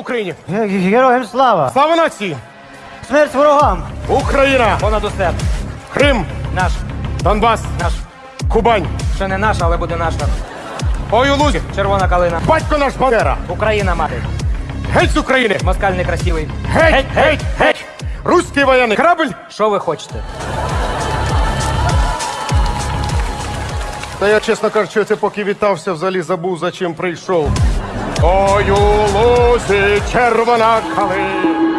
Україні! Героям слава! Слава нації! Смерть ворогам! Україна! Понад усе. Крим! Наш, Донбас! наш. Кубань! Ще не наша, але буде наша. Ой у лузі! Червона калина. Батько наш Бандера! Україна мати. Геть з України! Москаль некрасивий. Геть! Геть! Геть! Геть! Руський воєнний корабль! Що ви хочете? Та я, чесно кажучи, це поки вітався, взагалі забув, за чим прийшов. Ой, у лузі червона калина.